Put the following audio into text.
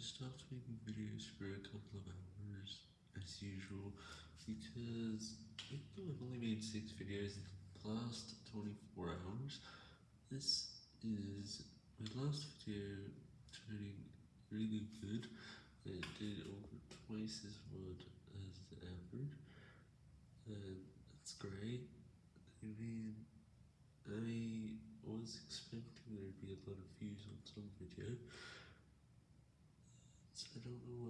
stopped making videos for a couple of hours, as usual, because even though I've only made 6 videos in the last 24 hours, this is my last video turning really good. It did over twice as much as the average, and that's great. I mean, I was expecting there'd be a lot of views on some video, so